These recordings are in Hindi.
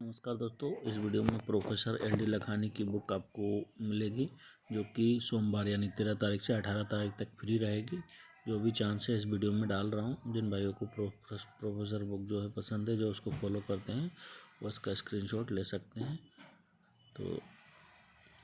नमस्कार दोस्तों, इस वीडियो में प्रोफेसर एल डी लखानी की बुक आपको मिलेगी, जो कि सोमवार यानी तेरह तारीख से अठारह तारीख तक फ्री रहेगी। जो भी चांस है इस वीडियो में डाल रहा हूँ। जिन भाइयों को प्रोफेसर बुक जो है पसंद है, जो उसको फॉलो करते हैं, वो इसका स्क्रीनशॉट ले सकते हैं। तो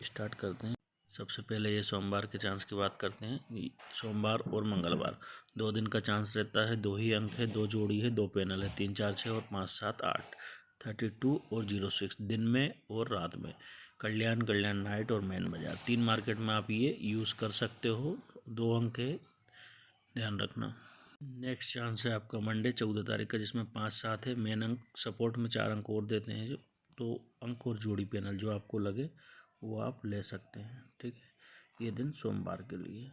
स्टार्ट करते हैं। सबसे पहले ये सोमवार के चांस की बात करते हैं। सोमवार और मंगलवार। दो दिन का चांस रहता है। दो ही अंक है, दो जोड़ी है, दो पैनल है, तीन चार छः और पाँच सात आठ। थर्टी टू और ज़ीरो सिक्स, दिन में और रात में। कल्याण कल्याण नाइट और मैन बाज़ार। तीन मार्केट में आप ये यूज़ कर सकते हो। दो अंक है, ध्यान रखना। नेक्स्ट चांस है आपका मंडे, चौदह तारीख का, जिसमें पाँच सात है। मेन अंक, सपोर्ट में चार अंक और देते हैं जो। तो अंक और जोड़ी पैनल जो आपको लगे, वो आप ले सकते हैं। ठीक है? ये दिन सोमवार के लिए।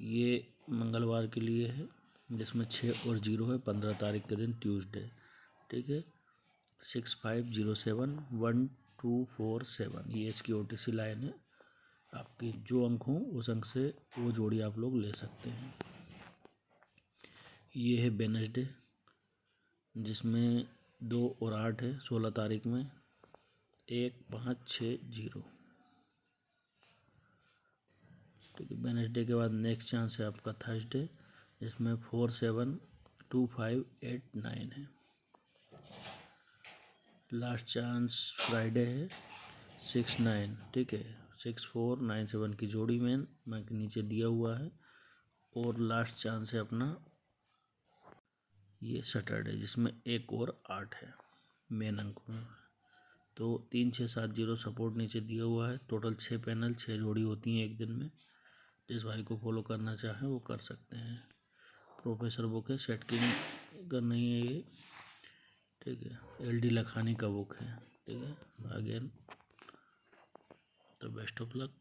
ये मंगलवार के लिए है। जिसमें छः और ज़ीरो है, पंद्रह तारीख के दिन, ट्यूसडे। ठीक है? Six five zero seven, one two four seven. ये इसकी ओ टी सी लाइन है। आपके जो अंक हों, उस अंक से वो जोड़ी आप लोग ले सकते हैं। ये है बेनसडे जिसमें दो और आठ है, सोलह तारीख में। एक, पाँच, छः, ज़ीरो। ठीक है वेनसडे के बाद नेक्स्ट चांस है आपका थर्सडे इसमें four seven two five eight nine है। लास्ट चांस फ्राइडे है, सिक्स नाइन, ठीक है? सिक्स फोर नाइन सेवन की जोड़ी में मैं नीचे दिया हुआ है और लास्ट चांस है अपना ये सैटरडे, जिसमें एक और आठ है, मेन अंक में। तो तीन छः सात ज़ीरो सपोर्ट नीचे दिया हुआ है। टोटल छः पैनल, छः जोड़ी होती हैं एक दिन में। जिस भाई को फॉलो करना चाहें वो कर सकते हैं। प्रोफेसर बुक है सेट किंग का नहीं है ये। ठीक है एल डी लखानी का बुक है। ठीक है again the best of luck